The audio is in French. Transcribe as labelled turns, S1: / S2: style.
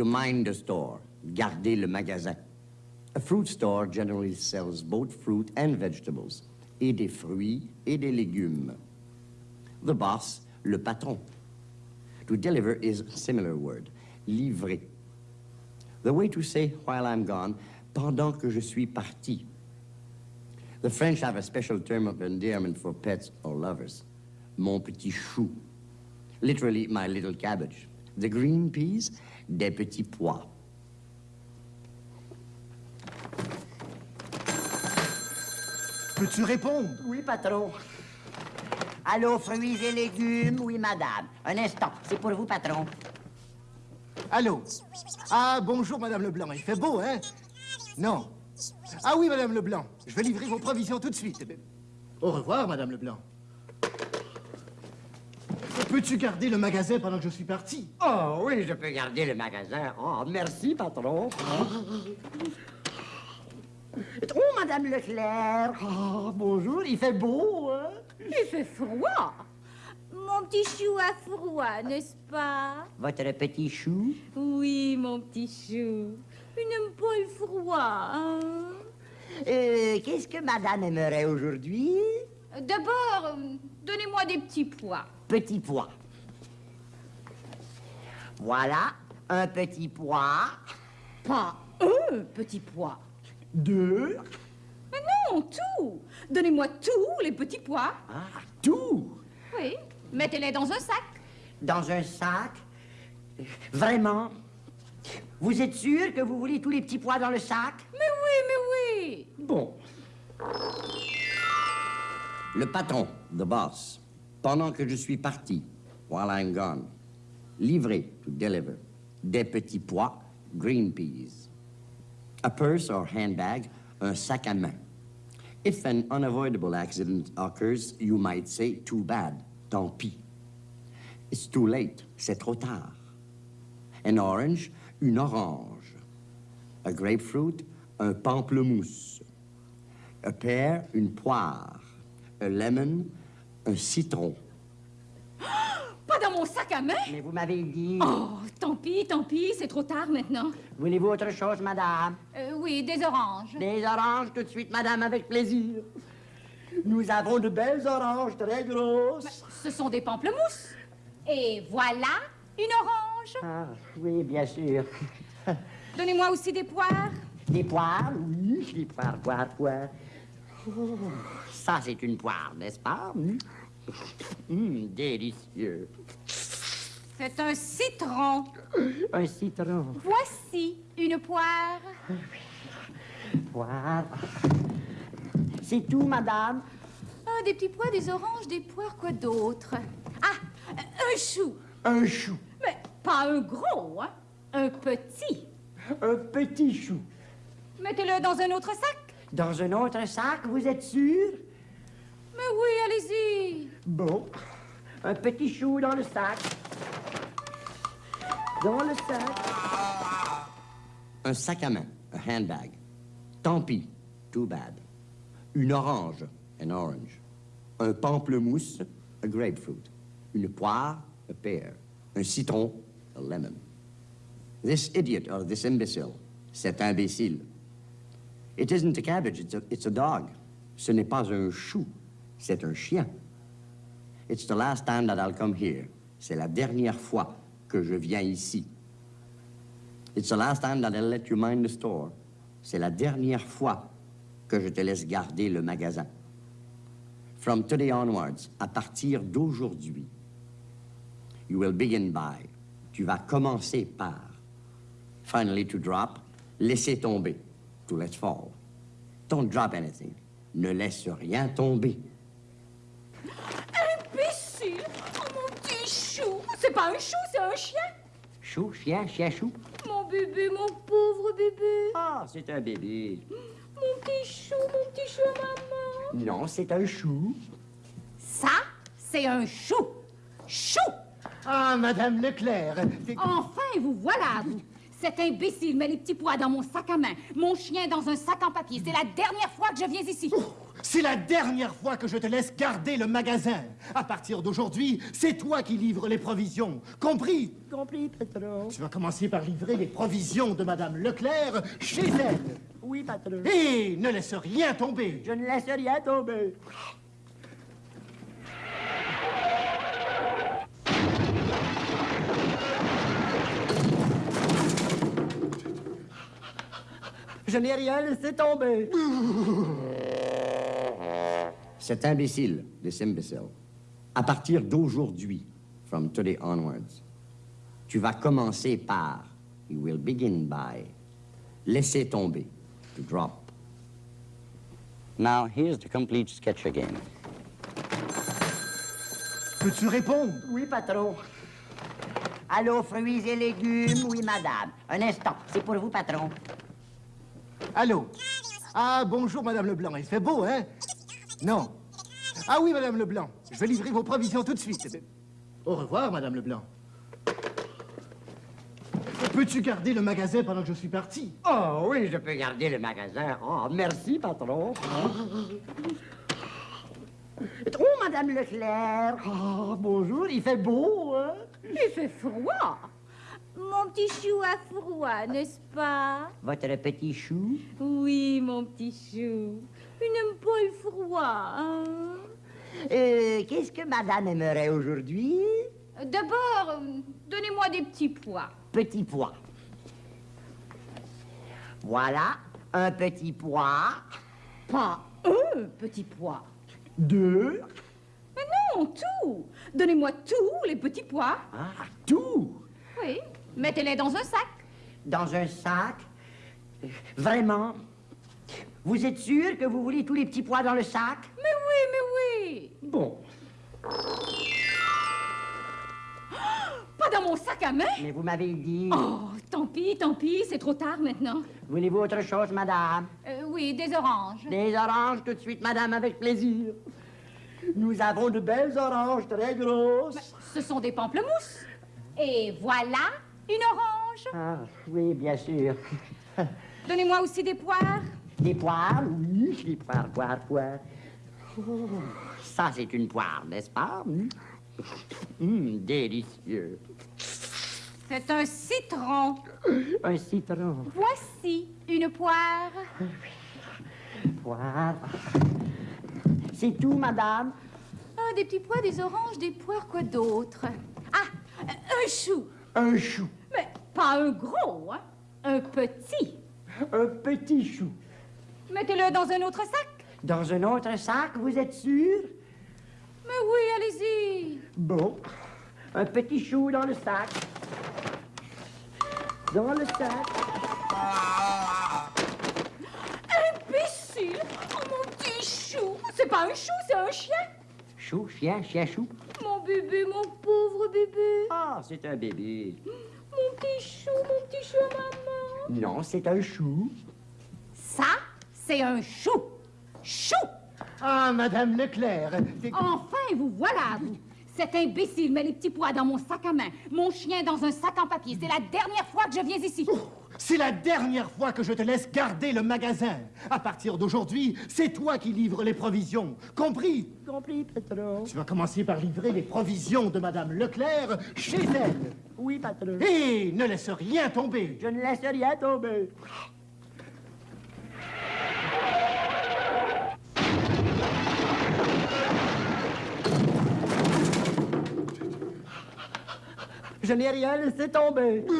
S1: To mind the store, garder le magasin. A fruit store generally sells both fruit and vegetables, et des fruits et des légumes. The boss, le patron. To deliver is a similar word, livrer. The way to say while I'm gone, pendant que je suis parti. The French have a special term of endearment for pets or lovers. Mon petit chou. Literally, my little cabbage. The green peas, des petits pois.
S2: Peux-tu répondre?
S3: Oui, patron. Allô, fruits et légumes? Oui, madame. Un instant, c'est pour vous, patron.
S2: Allô? Ah, bonjour, Madame Leblanc. Il fait beau, hein? Non. Ah oui, Madame Leblanc. Je vais livrer vos provisions tout de suite. Au revoir, Madame Leblanc. Peux-tu garder le magasin pendant que je suis parti?
S1: Oh oui, je peux garder le magasin. Oh, merci, patron. Oh, Madame Leclerc. Oh, bonjour, il fait beau, hein?
S4: Il fait froid. Mon petit chou a froid, n'est-ce pas?
S3: Votre petit chou?
S4: Oui, mon petit chou. Il n'aime pas le froid, hein?
S3: Euh, qu'est-ce que Madame aimerait aujourd'hui?
S4: D'abord, euh, donnez-moi des petits pois.
S3: Petit pois. Voilà, un petit pois.
S4: Pas un petit pois.
S1: Deux.
S4: Mais non, tout. Donnez-moi tous les petits pois.
S1: Ah, tout.
S4: Oui, mettez-les dans un sac.
S3: Dans un sac? Vraiment? Vous êtes sûr que vous voulez tous les petits pois dans le sac?
S4: Mais oui, mais oui.
S1: Bon. Le patron, the boss. Pendant que je suis parti, while I'm gone. Livrer, to deliver. Des petits pois, green peas. A purse or handbag, un sac à main. If an unavoidable accident occurs, you might say, too bad, tant pis. It's too late, c'est trop tard. An orange, une orange. A grapefruit, un pamplemousse. A pear, une poire. A lemon, un citron.
S4: Pas dans mon sac à main?
S3: Mais vous m'avez dit...
S4: Oh, tant pis, tant pis, c'est trop tard maintenant.
S3: Voulez-vous autre chose, Madame?
S4: Euh, oui, des oranges.
S3: Des oranges tout de suite, Madame, avec plaisir. Nous avons de belles oranges très grosses.
S4: Ce sont des pamplemousses. Et voilà une orange.
S3: Ah, oui, bien sûr.
S4: Donnez-moi aussi des poires.
S3: Des poires, oui, des poires, poires, poires. Oh, ça, c'est une poire, n'est-ce pas? Hum, délicieux.
S4: C'est un citron.
S3: Un citron,
S4: Voici une poire.
S3: poire. C'est tout, Madame?
S4: Ah, des petits pois, des oranges, des poires, quoi d'autre? Ah, un chou.
S2: Un chou.
S4: Mais pas un gros, hein? Un petit.
S3: Un petit chou.
S4: Mettez-le dans un autre sac.
S3: Dans un autre sac, vous êtes sûr?
S4: Mais oui, allez-y.
S3: Bon. Un petit chou dans le sac. Dans le sac.
S1: Un sac à main, a handbag. Tant pis, too bad. Une orange, an orange. Un pamplemousse, a grapefruit. Une poire, a pear. Un citron, a lemon. This idiot or this imbecile, cet imbécile. It isn't a cabbage, it's a, it's a dog. Ce n'est pas un chou, c'est un chien. It's the last time that I'll come here. C'est la dernière fois que je viens ici. It's the last time that I'll let you mind the store. C'est la dernière fois que je te laisse garder le magasin. From today onwards, à partir d'aujourd'hui, you will begin by. Tu vas commencer par. Finally, to drop, laisser tomber. To let fall. Don't drop anything. Ne laisse rien tomber.
S4: Imbécile Oh, mon petit chou C'est pas un chou, c'est un chien
S1: Chou, chien, chien, chou.
S4: Mon bébé, mon pauvre bébé
S1: Ah, c'est un bébé.
S4: Mon petit chou, mon petit chou maman
S1: Non, c'est un chou.
S4: Ça, c'est un chou Chou
S2: Ah, Madame Leclerc.
S4: Enfin, vous voilà, vous Cet imbécile met les petits pois dans mon sac à main, mon chien dans un sac en papier. C'est la dernière fois que je viens ici.
S2: C'est la dernière fois que je te laisse garder le magasin. À partir d'aujourd'hui, c'est toi qui livres les provisions. Compris?
S1: Compris, patron.
S2: Tu vas commencer par livrer les provisions de Madame Leclerc chez elle.
S1: Oui, patron.
S2: Et ne laisse rien tomber.
S1: Je ne laisse rien tomber. Je n'ai rien laissé tomber.
S5: Cet imbécile, this imbecile, à partir d'aujourd'hui, from today onwards, tu vas commencer par, you will begin by, laisser tomber, to drop.
S6: Now, here's the complete sketch again.
S2: Peux-tu répondre?
S1: Oui, patron. Allô, fruits et légumes? Oui, madame. Un instant, c'est pour vous, patron.
S2: Allô Ah, bonjour, Madame Leblanc. Il fait beau, hein Non. Ah oui, Madame Leblanc. Je vais livrer vos provisions tout de suite. Au revoir, Madame Leblanc. Peux-tu garder le magasin pendant que je suis parti
S1: Oh oui, je peux garder le magasin. Oh, merci, patron. Oh, Madame Leclerc. Oh, bonjour, il fait beau, hein?
S4: Il fait froid. Mon petit chou a froid, n'est-ce pas?
S1: Votre petit chou?
S4: Oui, mon petit chou. Il n'aime pas le froid, hein?
S1: Euh, qu'est-ce que madame aimerait aujourd'hui?
S4: D'abord, donnez-moi des petits pois.
S1: Petit pois. Voilà, un petit pois.
S4: Pas un petit pois.
S1: Deux.
S4: Mais non, tout. Donnez-moi tous les petits pois.
S1: Ah, tout.
S4: Oui. Mettez-les dans un sac.
S1: Dans un sac? Euh, Vraiment? Vous êtes sûr que vous voulez tous les petits pois dans le sac?
S4: Mais oui, mais oui.
S1: Bon.
S4: Pas dans mon sac à main?
S1: Mais vous m'avez dit.
S4: Oh, tant pis, tant pis, c'est trop tard maintenant.
S1: Voulez-vous autre chose, madame?
S4: Euh, oui, des oranges.
S1: Des oranges tout de suite, madame, avec plaisir. Nous avons de belles oranges très grosses.
S4: Ce sont des pamplemousses. Et voilà une orange.
S1: Ah, oui, bien sûr.
S4: Donnez-moi aussi des poires.
S1: Des poires, oui, des poires, poires, poires. Oh, ça, c'est une poire, n'est-ce pas? Hum, Hum, délicieux.
S4: C'est un citron.
S1: Un citron,
S4: Voici une poire.
S1: poire. C'est tout, madame?
S4: Ah, des petits pois, des oranges, des poires, quoi d'autre? Ah, euh, un chou.
S1: Un chou.
S4: Pas un gros, hein. Un petit.
S1: Un petit chou.
S4: Mettez-le dans un autre sac.
S1: Dans un autre sac, vous êtes sûr?
S4: Mais oui, allez-y.
S1: Bon. Un petit chou dans le sac. Dans le sac.
S4: Imbécile. Oh, mon petit chou. C'est pas un chou, c'est un chien.
S1: Chou, chien, chien, chou.
S4: Mon bébé, mon pauvre bébé.
S1: Ah, c'est un bébé.
S4: Mon petit chou, mon petit chou à maman.
S1: Non, c'est un chou.
S4: Ça, c'est un chou. Chou.
S2: Ah, Madame Leclerc.
S4: Enfin, vous voilà, vous. Cet imbécile met les petits pois dans mon sac à main, mon chien dans un sac en papier. C'est la dernière fois que je viens ici.
S2: C'est la dernière fois que je te laisse garder le magasin. À partir d'aujourd'hui, c'est toi qui livres les provisions. Compris?
S1: Compris, patron.
S2: Tu vas commencer par livrer les provisions de Madame Leclerc chez elle.
S1: Oui, patron.
S2: Et ne laisse rien tomber.
S1: Je ne laisse rien tomber. Je n'ai rien laissé tomber.